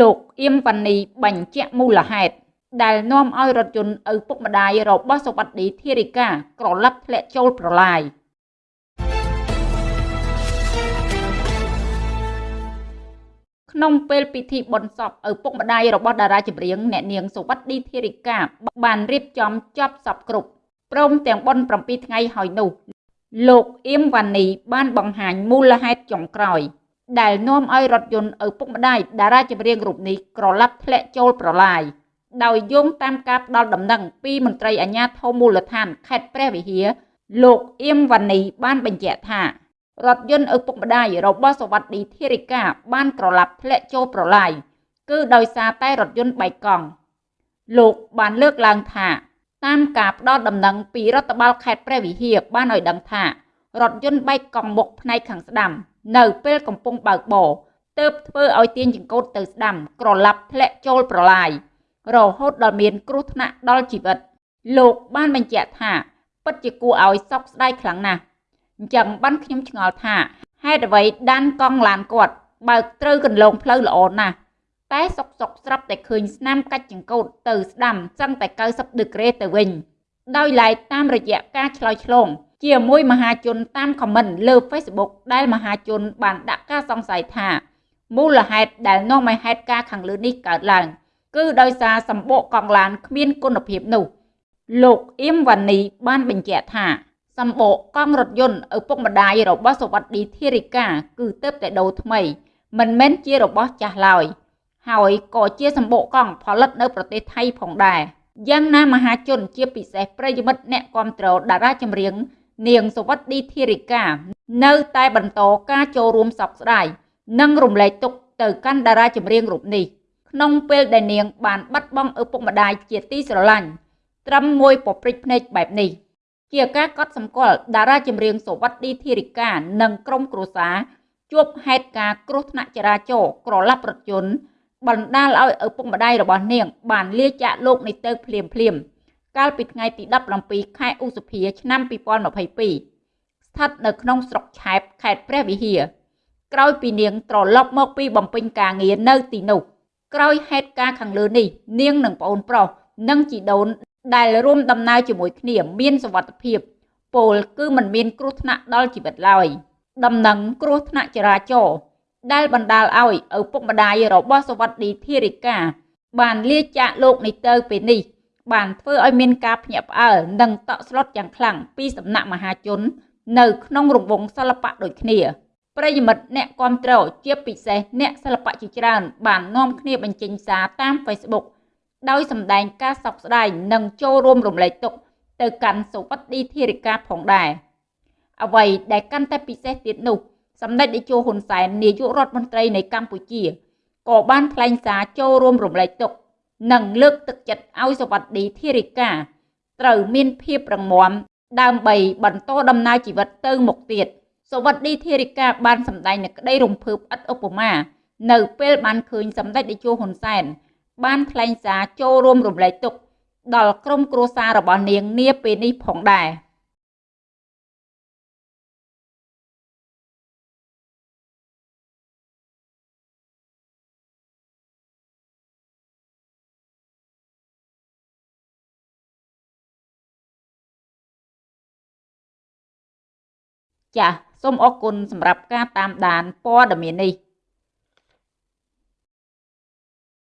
លោកអៀមវ៉ានីបញ្ជាក់មូលហេតុដែលនាំឲ្យរថយន្តឪពុកម្ដាយរបស់សវត្តីធារិកាក្រឡាប់ធ្លាក់ចូលប្រឡាយក្នុងពេលពិធីបុណ្យសពឪពុកម្ដាយរបស់តារាចម្រៀងអ្នកនាងសវត្តីធារិកាបានរៀបចំចប់សពគ្រប់ព្រមទាំងបុណ្យ7ថ្ងៃហើយនោះ លោកអៀមវ៉ានីបានបង្ហាញមូលហេតុចុងក្រោយ ដែលនាំឲ្យរថយន្តឪពុកម្ដាយតារាចម្រៀងរូបនេះក្រឡាប់ធ្លាក់ចូលប្រឡាយដោយយោងតាមការផ្ដល់ដំណឹងពីមន្ត្រីអាជ្ញាធរមូលដ្ឋានខេត្តព្រះវិហារលោកអៀមវ៉ានីបានបញ្ជាក់ថារថយន្តឪពុកម្ដាយរបស់សវត្តីធារិកាបានក្រឡាប់ធ្លាក់ចូលប្រឡាយគឺដោយសារតែរថយន្តបែកកង់លោកបានលើកឡើងថាតាមការផ្ដល់ដំណឹងពីរដ្ឋបាលខេត្តព្រះវិហារបានឲ្យដឹងថារថយន្តបែកកង់មុខផ្នែកខាងស្ដាំ នៅពេលកំពុងបើកបរទើបធ្វើឲ្យទាញចង្កូតទៅស្ដាំក្រឡាប់ធ្លាក់ចូលប្រឡាយរហូតដល់មានគ្រោះថ្នាក់ដល់ជីវិត លោកបានបញ្ជាក់ថាពិតជាគួរឲ្យសោកស្ដាយខ្លាំងណាស់អញ្ចឹងបានខ្ញុំឆ្ងល់ថាហេតុអ្វីដានកង់ឡានគាត់បើកត្រូវកន្លងផ្លូវល្អណាស់តែសុកសុកស្រាប់តែឃើញស្នាមកាច់ចង្កូតទៅស្ដាំសឹងតែ90ដឺក្រេទៅវិញដោយឡែកតាមរយៈការឆ្លើយឆ្លង ជាមួយមហាជនតាមខមមិនលើ Facebook ដែលមហាជន បានដាក់ការសង្ស័យថាមូលហេតុដែលនាំឲ្យហេតុការណ៍ខាងលើនេះកើតឡើង គឺដោយសារសម្បកកង់ឡានគ្មានគុណភាពនោះលោកអៀមវ៉ានីបានបញ្ជាក់ថាសម្បកកង់រថយន្តឪពុកម្ដាយរបស់សវត្តីធារិកាគឺទៅតែដូរថ្មី មិនមែនជារបស់ចាស់ឡើយហើយក៏ជាសម្បកកង់ផលិតនៅប្រទេសថៃផងដែរយ៉ាងណាមហាជនជាពិសេសប្រិយមិត្តអ្នកគាំទ្រតារាចម្រៀង នាងសវត្តីធារិកានៅតែបន្តការចូលរួមសោកស្ដាយនិងរំលែកទុក្ខទៅកាន់តារាចម្រៀងរូបនេះក្នុងពេលដែលនាងបានបាត់បង់ឪពុកម្ដាយជាទីស្រឡាញ់ត្រឹមមួយពព្រិចភ្នែកបែបនេះជាការកត់សម្គាល់តារាចម្រៀងសវត្តីធារិកានិងក្រុមគ្រួសារជួបហេតុការណ៍គ្រោះថ្នាក់ចរាចរណ៍ក្រឡាប់រថយន្តបណ្ដាលឲ្យឪពុកម្ដាយរបស់នាងបានលាចាកលោកនេះទៅភ្លាមភ្លាម កាលពីថ្ងៃទី17ខែឧសភាឆ្នាំ2022ស្ថិតនៅក្នុងស្រុកឆែបខេត្តព្រះវិហារក្រោយពីនាងត្រឡប់មកពីបំពេញការងារនៅទីនោះក្រោយហេតុការណ៍ខាងលើនេះនាងនិងប្អូនប្រុសនិងជីដូនដែលរួមដំណើរជាមួយគ្នាមានសុវត្ថិភាពពលគឺមិនមានគ្រោះថ្នាក់ដល់ជីវិតឡើយដំណឹងគ្រោះថ្នាក់ចរាចរណ៍ដែលបណ្ដាលឲ្យឪពុកម្ដាយរបស់សវត្តីធារិកាបានលាចាកលោកនេះទៅពេលនេះ បានធ្វើឲ្យមានការភ្ញាក់ផ្អើលនិងតក់ស្លុតយ៉ាងខ្លាំងពីសំណាក់មហាជន នៅក្នុងរង្វង់សិល្បៈដូចគ្នាប្រិយមិត្តអ្នកគាំទ្រជាពិសេសអ្នកសិល្បៈជាច្រើន បាននាំគ្នាបញ្ចេញសារតាម Facebook ដោយសម្ដែងការសោកស្ដាយនិងចូលរួមរំលែកទុក្ខទៅកាន់សុវត្ថិធារិកាផងដែរអ្វីដែលកាន់តែពិសេសទៀតនោះសម្ដេចតេជោហ៊ុនសែននាយករដ្ឋមន្ត្រីនៃកម្ពុជាក៏បានថ្លែងសារចូលរួមរំលែកទុក្ខ និងលើកទឹកចិត្តឲ្យសវត្ថីធារិកាត្រូវមានភាពរឹងមាំដើម្បីបន្តដំណើរជីវិតទៅមុខទៀតសវត្ថីធារិកាបានសម្ដែងនូវក្តីរំភើបឥតឧបមា នៅពេលបានឃើញសម្ដេចតេជោហ៊ុនសែនបានថ្លែងសារចូលរួមរំលែកទុក្ខដល់ក្រុមគ្រួសាររបស់នាងនាពេលនេះផងដែរ។ ចាសសូមអរគុណសម្រាប់ការតាមដានព័ត៌មាននេះ